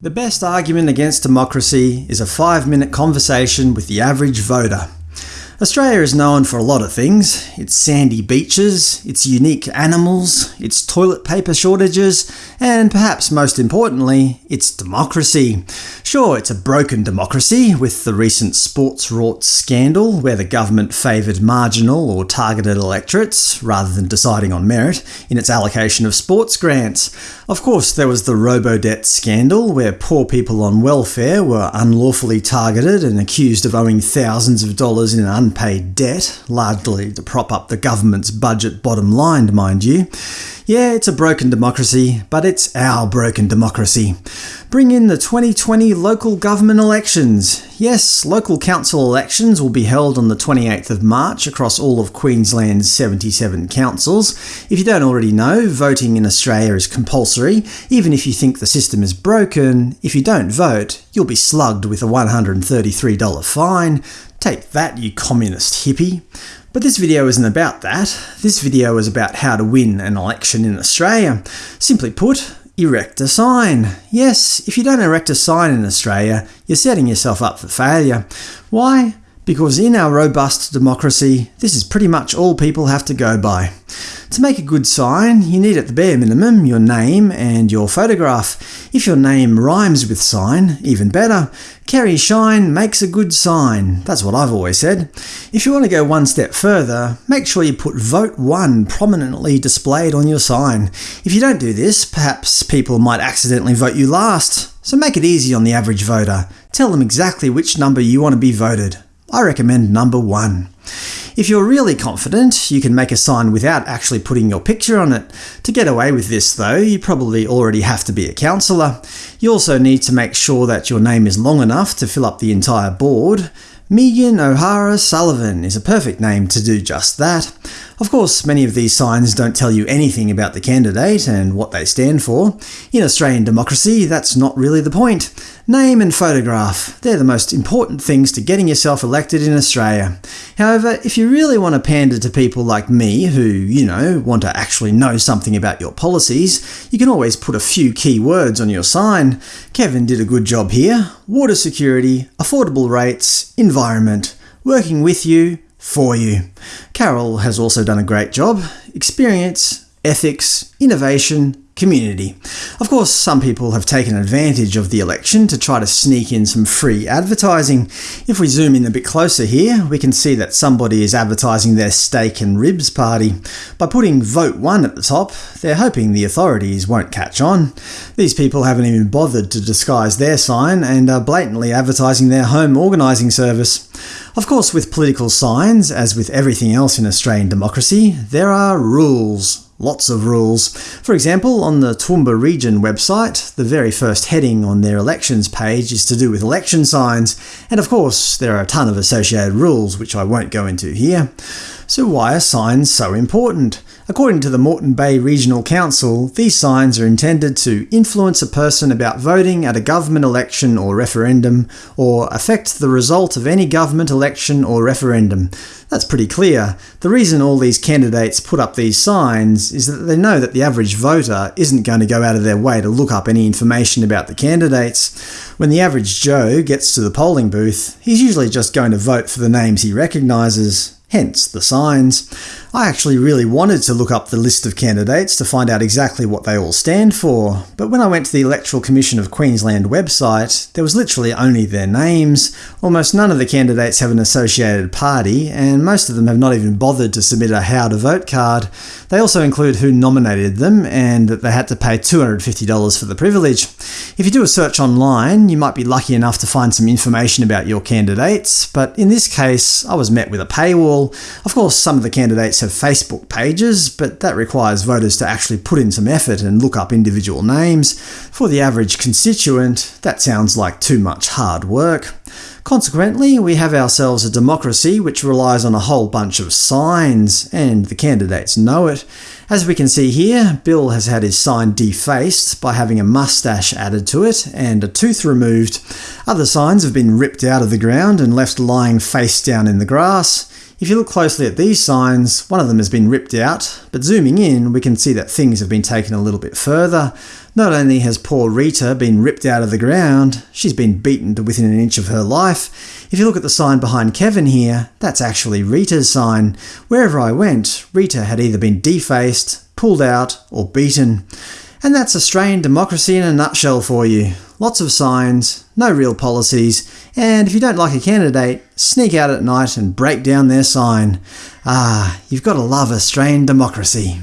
The best argument against democracy is a five-minute conversation with the average voter. Australia is known for a lot of things. Its sandy beaches, its unique animals, its toilet paper shortages, and perhaps most importantly, its democracy. Sure, it's a broken democracy, with the recent sports rorts scandal where the government favoured marginal or targeted electorates, rather than deciding on merit, in its allocation of sports grants. Of course, there was the robo-debt scandal, where poor people on welfare were unlawfully targeted and accused of owing thousands of dollars in unpaid debt, largely to prop up the government's budget bottom line, mind you. Yeah, it's a broken democracy, but it's our broken democracy. Bring in the 2020 local government elections. Yes, local council elections will be held on the 28th of March across all of Queensland's 77 councils. If you don't already know, voting in Australia is compulsory, even if you think the system is broken. If you don't vote, you'll be slugged with a $133 fine. Take that, you communist hippie. But this video isn't about that. This video is about how to win an election in Australia. Simply put, erect a sign. Yes, if you don't erect a sign in Australia, you're setting yourself up for failure. Why? Because in our robust democracy, this is pretty much all people have to go by. To make a good sign, you need at the bare minimum your name and your photograph. If your name rhymes with sign, even better. Kerry Shine makes a good sign. That's what I've always said. If you want to go one step further, make sure you put Vote 1 prominently displayed on your sign. If you don't do this, perhaps people might accidentally vote you last. So make it easy on the average voter. Tell them exactly which number you want to be voted. I recommend number 1. If you're really confident, you can make a sign without actually putting your picture on it. To get away with this though, you probably already have to be a councillor. You also need to make sure that your name is long enough to fill up the entire board. Megan O'Hara Sullivan is a perfect name to do just that. Of course, many of these signs don't tell you anything about the candidate and what they stand for. In Australian democracy, that's not really the point. Name and photograph – they're the most important things to getting yourself elected in Australia. However, if you really want to pander to people like me who, you know, want to actually know something about your policies, you can always put a few key words on your sign. Kevin did a good job here. Water security, affordable rates, environment, working with you, for you. Carol has also done a great job. Experience, ethics, innovation, community. Of course, some people have taken advantage of the election to try to sneak in some free advertising. If we zoom in a bit closer here, we can see that somebody is advertising their steak and ribs party. By putting Vote 1 at the top, they're hoping the authorities won't catch on. These people haven't even bothered to disguise their sign and are blatantly advertising their home organising service. Of course, with political signs, as with everything else in Australian democracy, there are rules. Lots of rules. For example, on the Toowoomba Region website, the very first heading on their elections page is to do with election signs, and of course there are a ton of associated rules which I won't go into here. So why are signs so important? According to the Moreton Bay Regional Council, these signs are intended to influence a person about voting at a government election or referendum, or affect the result of any government election or referendum. That's pretty clear. The reason all these candidates put up these signs is that they know that the average voter isn't going to go out of their way to look up any information about the candidates. When the average Joe gets to the polling booth, he's usually just going to vote for the names he recognises, hence the signs. I actually really wanted to look up the list of candidates to find out exactly what they all stand for, but when I went to the Electoral Commission of Queensland website, there was literally only their names. Almost none of the candidates have an associated party, and most of them have not even bothered to submit a how to vote card. They also include who nominated them, and that they had to pay $250 for the privilege. If you do a search online, you might be lucky enough to find some information about your candidates, but in this case I was met with a paywall. Of course, some of the candidates have Facebook pages, but that requires voters to actually put in some effort and look up individual names. For the average constituent, that sounds like too much hard work. Consequently, we have ourselves a democracy which relies on a whole bunch of signs, and the candidates know it. As we can see here, Bill has had his sign defaced by having a mustache added to it and a tooth removed. Other signs have been ripped out of the ground and left lying face down in the grass. If you look closely at these signs, one of them has been ripped out, but zooming in we can see that things have been taken a little bit further. Not only has poor Rita been ripped out of the ground, she's been beaten to within an inch of her life. If you look at the sign behind Kevin here, that's actually Rita's sign. Wherever I went, Rita had either been defaced, pulled out, or beaten. And that's Australian democracy in a nutshell for you. Lots of signs, no real policies, and if you don't like a candidate, sneak out at night and break down their sign. Ah, you've got to love Australian democracy.